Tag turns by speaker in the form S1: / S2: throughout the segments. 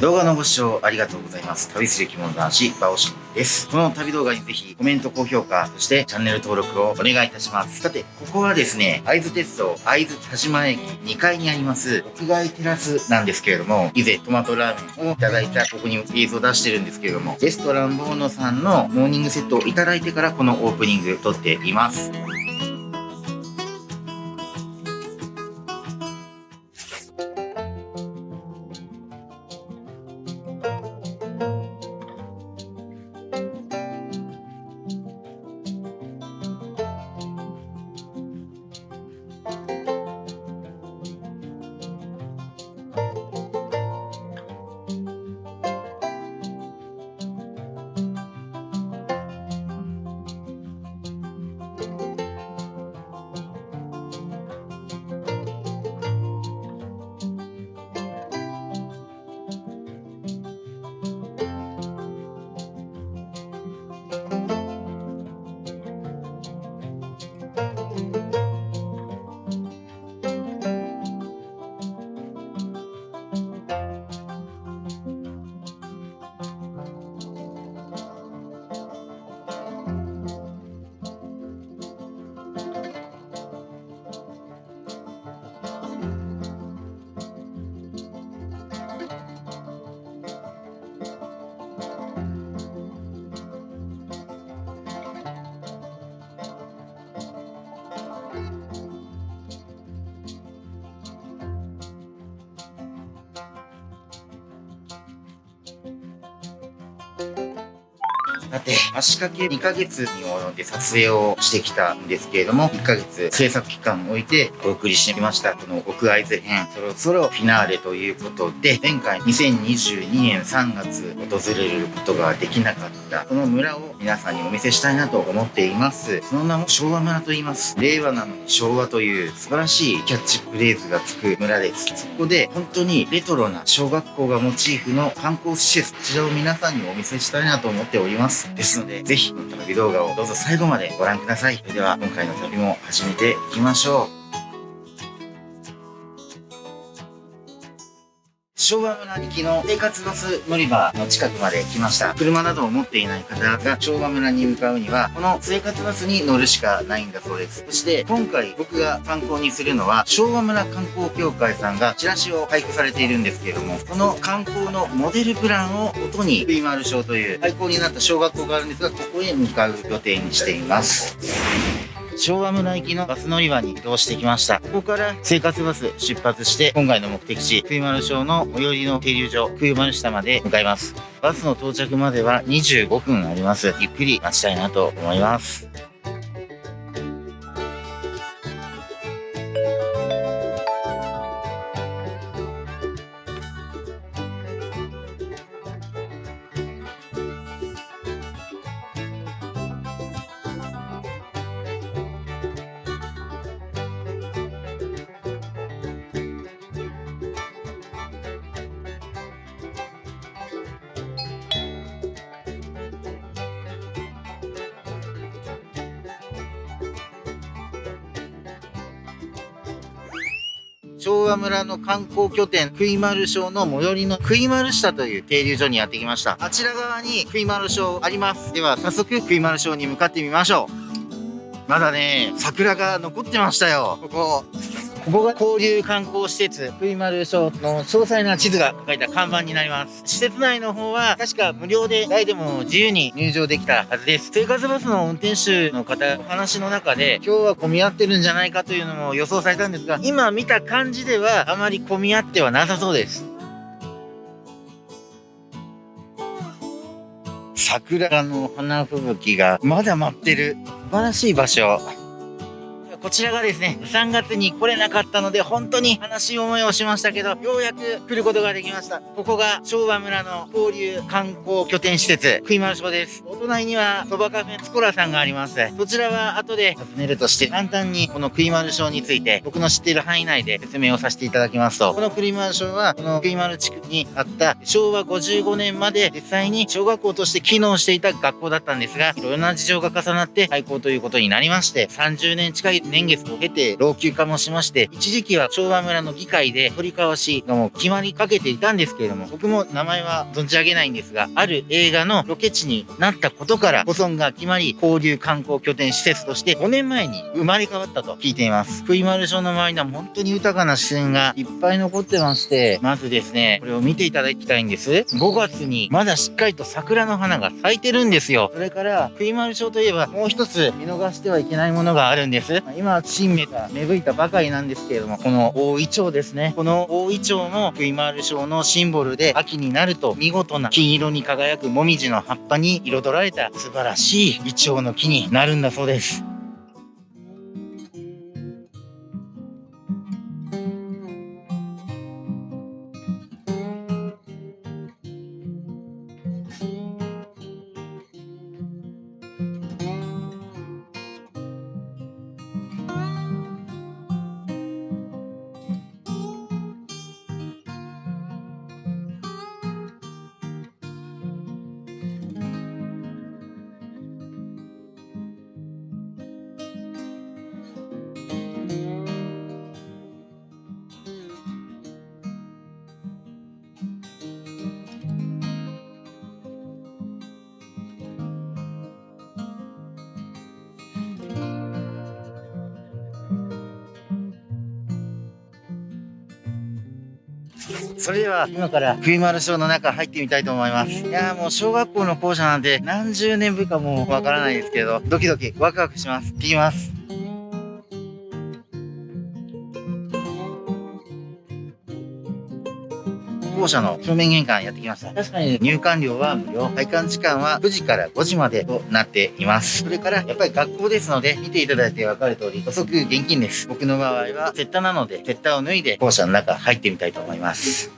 S1: 動画のご視聴ありがとうございます。旅する着物男子、バオシンです。この旅動画にぜひコメント、高評価、そしてチャンネル登録をお願いいたします。さて、ここはですね、会津鉄道会津田島駅2階にあります屋外テラスなんですけれども、以前トマトラーメンをいただいたここに映像を出してるんですけれども、レストランボーノさんのモーニングセットをいただいてからこのオープニング撮っています。さて、足掛け2ヶ月に及んで撮影をしてきたんですけれども、1ヶ月制作期間を置いてお送りしてみました。この奥会図編、そろそろフィナーレということで、前回2022年3月訪れることができなかった、この村を皆さんにお見せしたいなと思っています。その名も昭和村と言います。令和なのに昭和という素晴らしいキャッチフレーズがつく村です。そこで本当にレトロな小学校がモチーフの観光施設、こちらを皆さんにお見せしたいなと思っております。ですので、ぜひこの旅動画をどうぞ最後までご覧ください。それでは今回の旅も始めていきましょう。昭和村行きの生活バス乗り場の近くまで来ました。車などを持っていない方が昭和村に向かうには、この生活バスに乗るしかないんだそうです。そして今回僕が参考にするのは、昭和村観光協会さんがチラシを配布されているんですけれども、この観光のモデルプランを元に、クイマール小という廃校になった小学校があるんですが、ここへ向かう予定にしています。昭和村行きのバス乗り場に移動してきました。ここから生活バス出発して、今回の目的地、冬丸町の最寄りの停留所、冬丸下まで向かいます。バスの到着までは25分あります。ゆっくり待ちたいなと思います。昭和村の観光拠点、クイマル省の最寄りのクイマル下という停留所にやってきました。あちら側にクイマル省あります。では早速クイマル省に向かってみましょう。まだね、桜が残ってましたよ。ここ。ここが交流観光施設、クイマル小の詳細な地図が書いた看板になります。施設内の方は確か無料で誰でも自由に入場できたはずです。生活バスの運転手の方、お話の中で今日は混み合ってるんじゃないかというのも予想されたんですが、今見た感じではあまり混み合ってはなさそうです。桜の花吹雪がまだ舞ってる素晴らしい場所。こちらがですね、3月に来れなかったので、本当に悲しい思いをしましたけど、ようやく来ることができました。ここが昭和村の交流観光拠点施設、クイマルショです。お隣には、そばカフェツコラさんがあります。そちらは後で訪ねるとして、簡単にこのクイマルショについて、僕の知っている範囲内で説明をさせていただきますと、このクイマルショは、このクイマル地区にあった昭和55年まで実際に小学校として機能していた学校だったんですが、いろいろな事情が重なって廃校ということになりまして、30年近い年月を経て老朽化もしまして、一時期は昭和村の議会で取り交わしがもう決まりかけていたんですけれども、僕も名前は存じ上げないんですが、ある映画のロケ地になったことから保存が決まり、交流観光拠点施設として5年前に生まれ変わったと聞いています。福井丸町の周りには本当に豊かな自然がいっぱい残ってまして、まずですね、これを見ていただきたいんです。5月にまだしっかりと桜の花が咲いてるんですよ。それから、福井丸町といえばもう一つ見逃してはいけないものがあるんです。今、新芽が芽吹いたばかりなんですけれども、この大イチョウですね。この大イチョウも福井丸町のシンボルで、秋になると見事な金色に輝くもみじの葉っぱに彩られた素晴らしいイチョウの木になるんだそうです。それでは今から冬丸賞の中入ってみたいと思います。いやーもう小学校の校舎なんで何十年ぶりかもうわからないですけど、ドキドキワクワクします。行きます。校舎の正面玄関やってきました。確かに入館料は無料。配管時間は9時から5時までとなっています。それからやっぱり学校ですので、見ていただいてわかる通り、遅く現金です。僕の場合は、絶対なので、絶対を脱いで校舎の中入ってみたいと思います。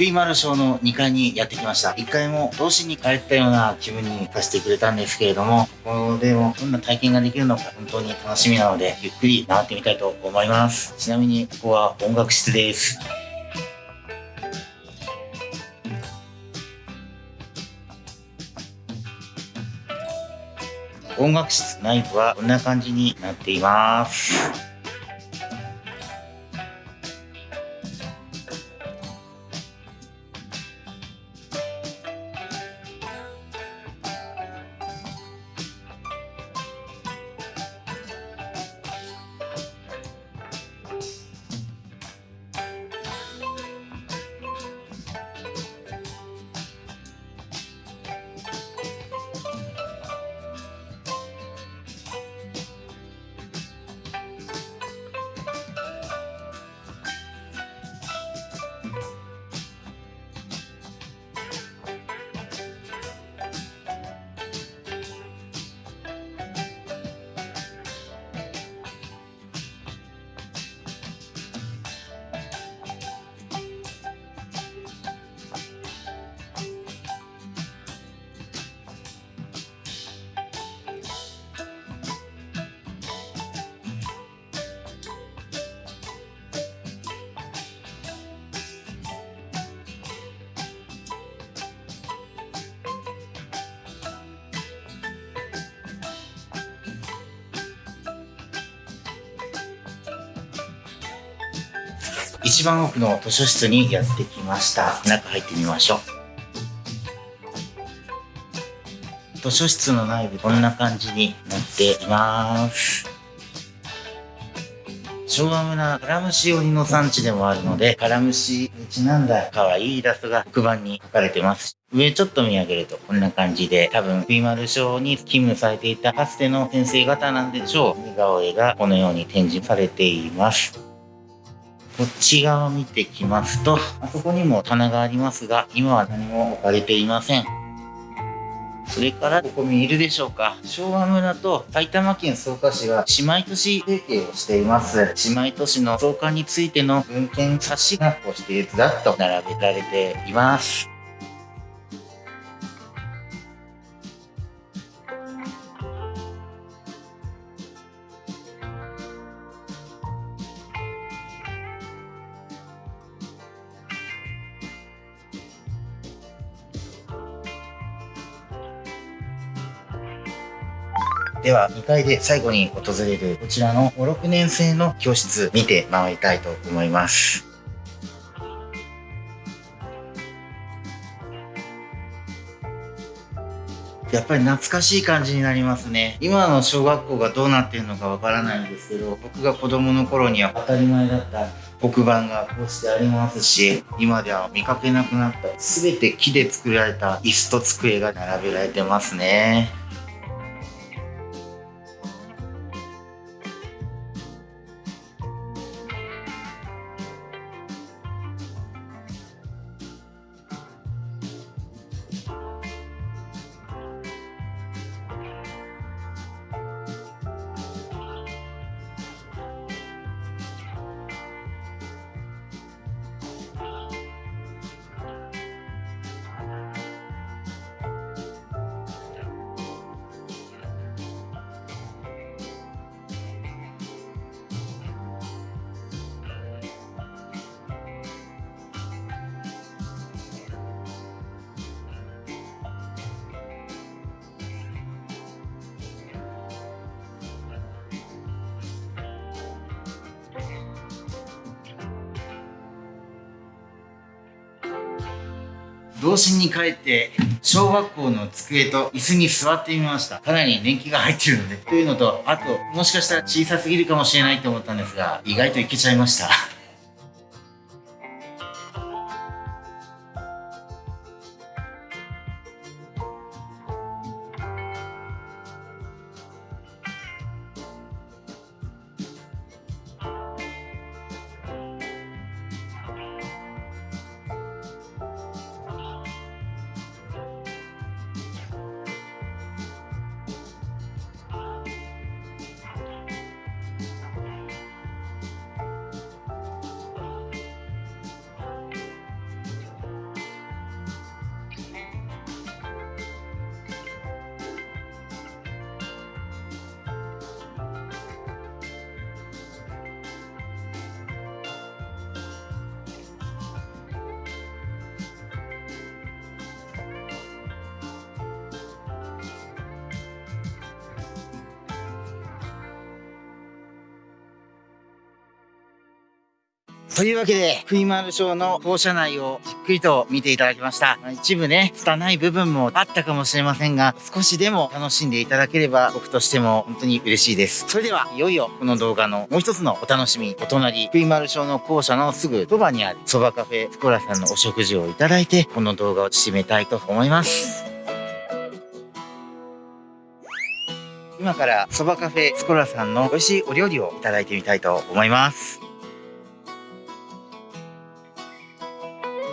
S1: クイマルショーの2階にやってきました。1階も童心に帰ったような気分にさせてくれたんですけれども、ここでもどんな体験ができるのか本当に楽しみなので、ゆっくり回ってみたいと思います。ちなみにここは音楽室です。音楽室内部はこんな感じになっています。一番奥の図書室にやってきました。中入ってみましょう。図書室の内部こんな感じになっています。昭和村カラムシ鬼の産地でもあるので、カラムシにちなんだ可愛いイラストが黒板に書かれてます。上ちょっと見上げるとこんな感じで、多分、ーマル賞に勤務されていたかつての先生方なんでしょう。似顔絵がこのように展示されています。こっち側を見てきますと、あそこにも棚がありますが、今は何も置かれていません。それから、ここ見えるでしょうか。昭和村と埼玉県草加市は姉妹都市提携をしています。姉妹都市の草加についての文献冊子がこうしてずらっと並べられています。では、2階で最後に訪れるこちらの5、6年生の教室見て回りたいと思います。やっぱり懐かしい感じになりますね。今の小学校がどうなってるのかわからないんですけど、僕が子供の頃には当たり前だった黒板がこうしてありますし、今では見かけなくなった全て木で作られた椅子と机が並べられてますね。童心に帰って小学校の机と椅子に座ってみました。かなり年季が入ってるので。というのと、あと、もしかしたら小さすぎるかもしれないと思ったんですが、意外といけちゃいました。というわけで、クイマルショーの校舎内をじっくりと見ていただきました。一部ね、拙い部分もあったかもしれませんが、少しでも楽しんでいただければ、僕としても本当に嬉しいです。それでは、いよいよこの動画のもう一つのお楽しみ、お隣、クイマルショーの校舎のすぐそばにある、そばカフェスコラさんのお食事をいただいて、この動画を締めたいと思います。今からそばカフェスコラさんの美味しいお料理をいただいてみたいと思います。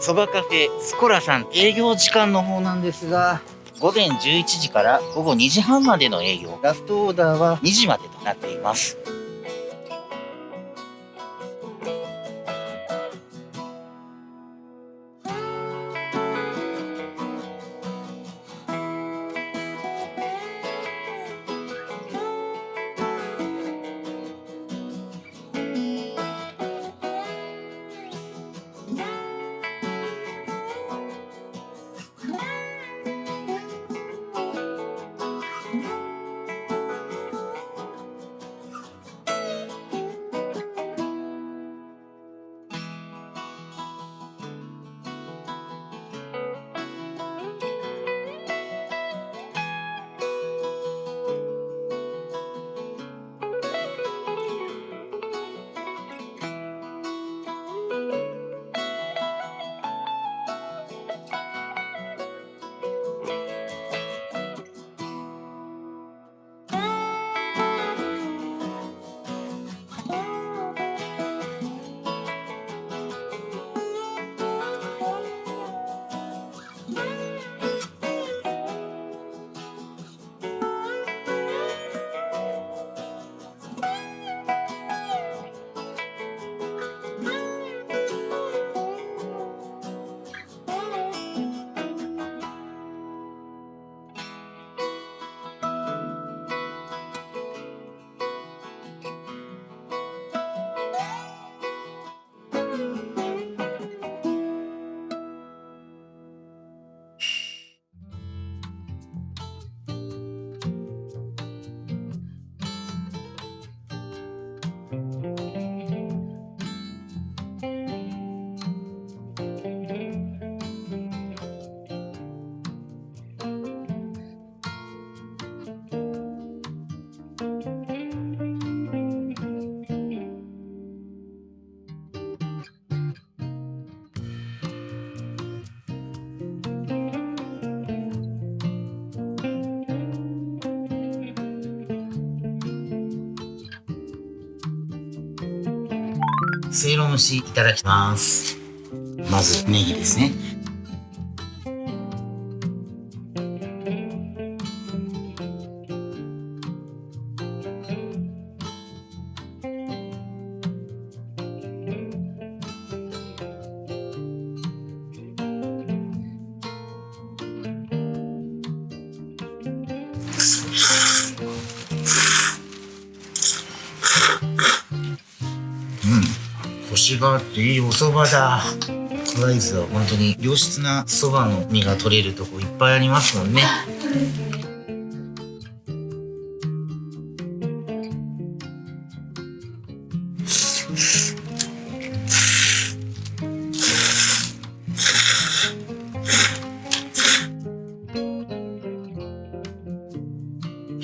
S1: そばカフェスコラさん営業時間の方なんですが、午前11時から午後2時半までの営業。ラストオーダーは2時までとなっています。せいろ蒸しいただきます。まずネギですね。いいお蕎麦だ。ライズは本当に良質な蕎麦の実が取れるとこいっぱいありますもんね。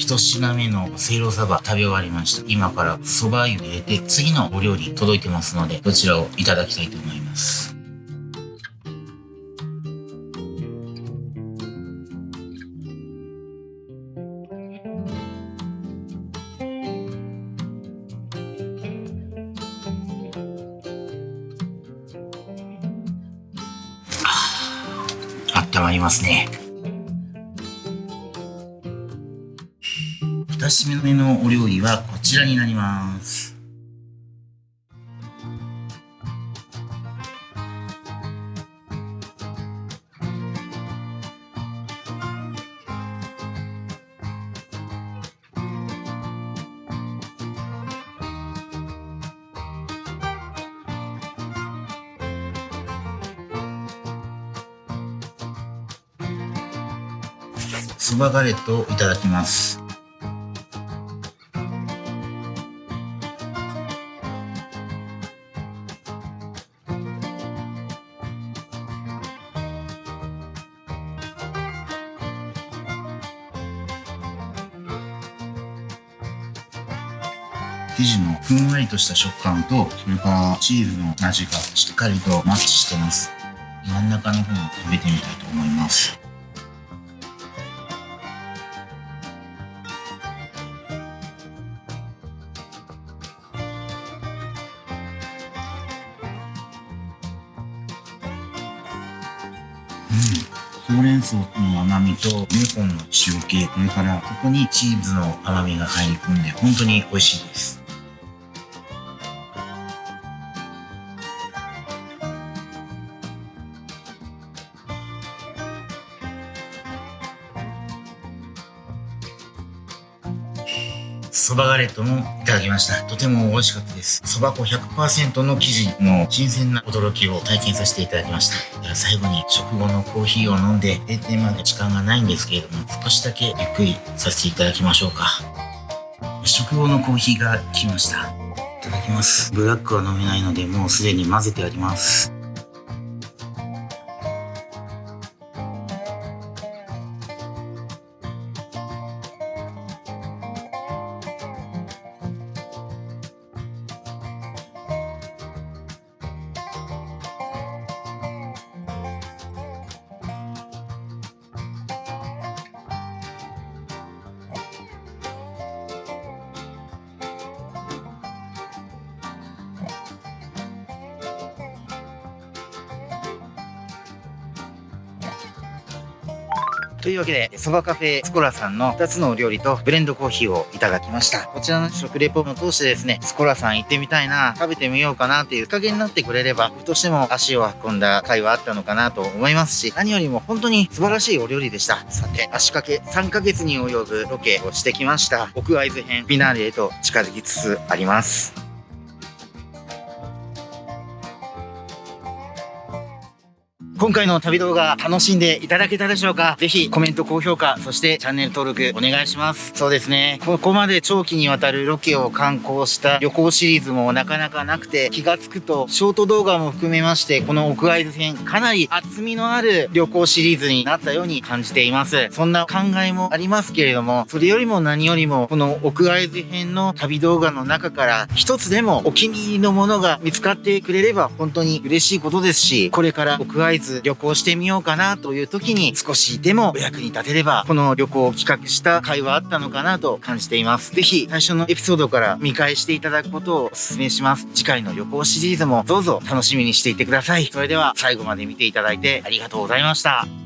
S1: 一品目のせいろサバ食べ終わりました。今から蕎麦湯入れて次のお料理届いてますので、どちらをいただきたいと思います。2品目のお料理はこちらになります。そばガレットをいただきます。りとした食感と、それからチーズの味がしっかりとマッチしてます。真ん中の方も食べてみたいと思います。うん、ほうれん草の甘みとベーコンの塩気、それからここにチーズの甘みが入り込んで本当に美味しいです。そばガレットもいただきました。とても美味しかったです。そば粉100%の生地の新鮮な驚きを体験させていただきました。では最後に食後のコーヒーを飲んで閉店まで時間がないんですけれども、少しだけゆっくりさせていただきましょうか。食後のコーヒーが来ました。いただきます。ブラックは飲めないので、もうすでに混ぜてあります。というわけで、そばカフェスコラさんの2つのお料理とブレンドコーヒーをいただきました。こちらの食レポも通してですね、スコラさん行ってみたいな、食べてみようかなっていう加減になってくれれば、僕としても足を運んだ回はあったのかなと思いますし、何よりも本当に素晴らしいお料理でした。さて、足掛け3ヶ月に及ぶロケをしてきました。屋外図編フィナーレへと近づきつつあります。今回の旅動画楽しんでいただけたでしょうか？ぜひコメント、高評価、そしてチャンネル登録お願いします。そうですね。ここまで長期にわたるロケを観光した旅行シリーズもなかなかなくて気がつくとショート動画も含めましてこの屋外編かなり厚みのある旅行シリーズになったように感じています。そんな考えもありますけれどもそれよりも何よりもこの屋外編の旅動画の中から一つでもお気に入りのものが見つかってくれれば本当に嬉しいことですしこれから屋外ず旅行してみようかなという時に少しでもお役に立てれば、この旅行を企画した会はあったのかなと感じています。ぜひ最初のエピソードから見返していただくことをお勧めします。次回の旅行シリーズもどうぞ楽しみにしていてください。それでは最後まで見ていただいてありがとうございました。